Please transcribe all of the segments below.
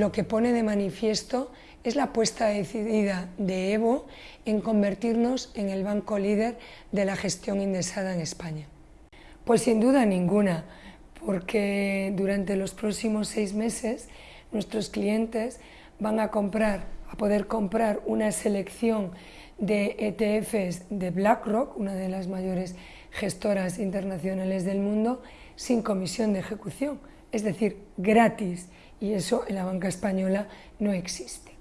lo que pone de manifiesto es la apuesta decidida de Evo en convertirnos en el banco líder de la gestión indexada en España. Pues sin duda ninguna, porque durante los próximos seis meses nuestros clientes van a comprar, a poder comprar una selección de ETFs de BlackRock, una de las mayores gestoras internacionales del mundo, sin comisión de ejecución, es decir, gratis, y eso en la banca española no existe.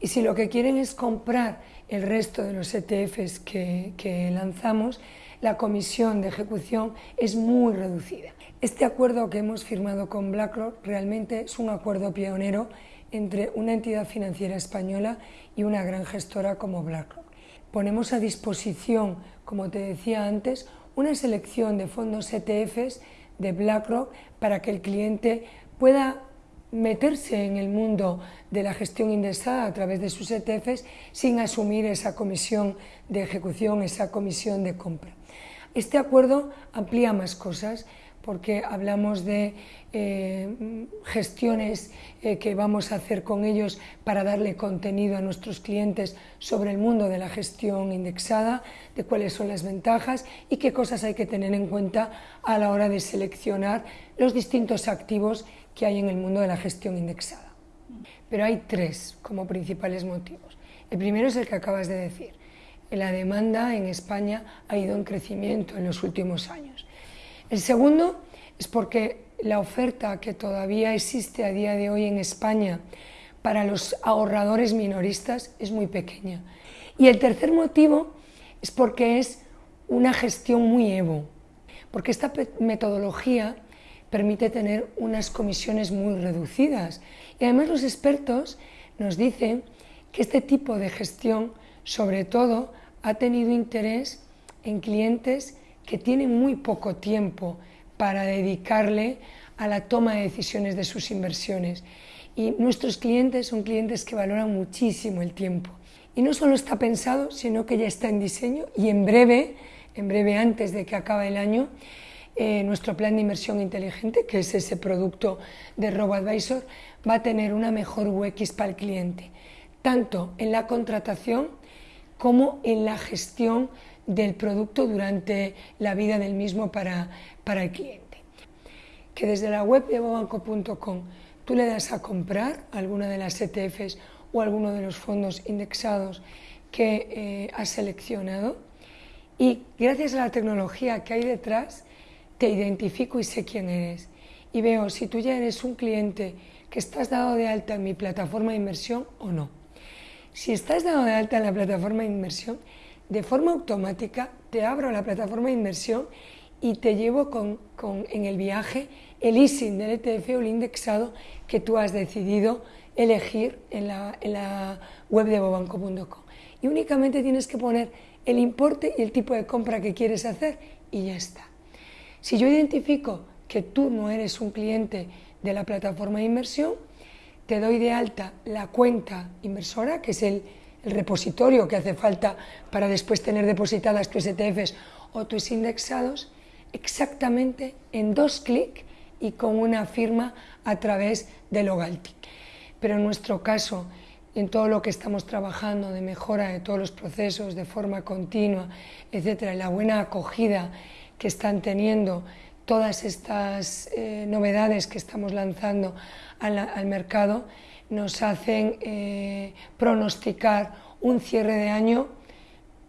Y si lo que quieren es comprar el resto de los ETFs que, lanzamos, la comisión de ejecución es muy reducida. Este acuerdo que hemos firmado con BlackRock realmente es un acuerdo pionero entre una entidad financiera española y una gran gestora como BlackRock. Ponemos a disposición, como te decía antes, una selección de fondos ETFs de BlackRock para que el cliente pueda meterse en el mundo de la gestión indexada a través de sus ETFs sin asumir esa comisión de ejecución, esa comisión de compra. Este acuerdo amplía más cosas porque hablamos de eh, gestiones eh, que vamos a hacer con ellos para darle contenido a nuestros clientes sobre el mundo de la gestión indexada, de cuáles son las ventajas y qué cosas hay que tener en cuenta a la hora de seleccionar los distintos activos que hay en el mundo de la gestión indexada. Pero hay tres como principales motivos. El primero es el que acabas de decir. La demanda en España ha ido en crecimiento en los últimos años. El segundo es porque la oferta que todavía existe a día de hoy en España para los ahorradores minoristas es muy pequeña. Y el tercer motivo es porque es una gestión muy Evo, porque esta metodología permite tener unas comisiones muy reducidas. Y además los expertos nos dicen que este tipo de gestión, sobre todo, ha tenido interés en clientes que tienen muy poco tiempo para dedicarle a la toma de decisiones de sus inversiones. Y nuestros clientes son clientes que valoran muchísimo el tiempo. Y no solo está pensado, sino que ya está en diseño y en breve, en breve antes de que acabe el año, eh, nuestro plan de inversión inteligente, que es ese producto de RoboAdvisor, va a tener una mejor UX para el cliente, tanto en la contratación como en la gestión del producto durante la vida del mismo para, para el cliente. Que desde la web de bobanco.com tú le das a comprar alguna de las ETFs o alguno de los fondos indexados que eh, has seleccionado y gracias a la tecnología que hay detrás te identifico y sé quién eres y veo si tú ya eres un cliente que estás dado de alta en mi plataforma de inversión o no. Si estás dado de alta en la plataforma de inversión, de forma automática te abro la plataforma de inversión y te llevo con, en el viaje el ISIN del ETF o el indexado que tú has decidido elegir en la, web de bobanco.com. Y únicamente tienes que poner el importe y el tipo de compra que quieres hacer y ya está. Si yo identifico que tú no eres un cliente de la plataforma de inversión, te doy de alta la cuenta inversora, que es el el repositorio que hace falta para después tener depositadas tus ETFs o tus indexados, exactamente en dos clics y con una firma a través de Logaltic. Pero en nuestro caso, en todo lo que estamos trabajando de mejora de todos los procesos de forma continua, etcétera, la buena acogida que están teniendo todas estas eh, novedades que estamos lanzando al mercado, nos hacen eh, pronosticar un cierre de año,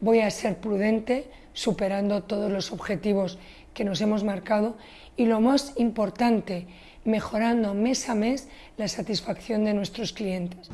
voy a ser prudente, superando todos los objetivos que nos hemos marcado y lo más importante, mejorando mes a mes la satisfacción de nuestros clientes.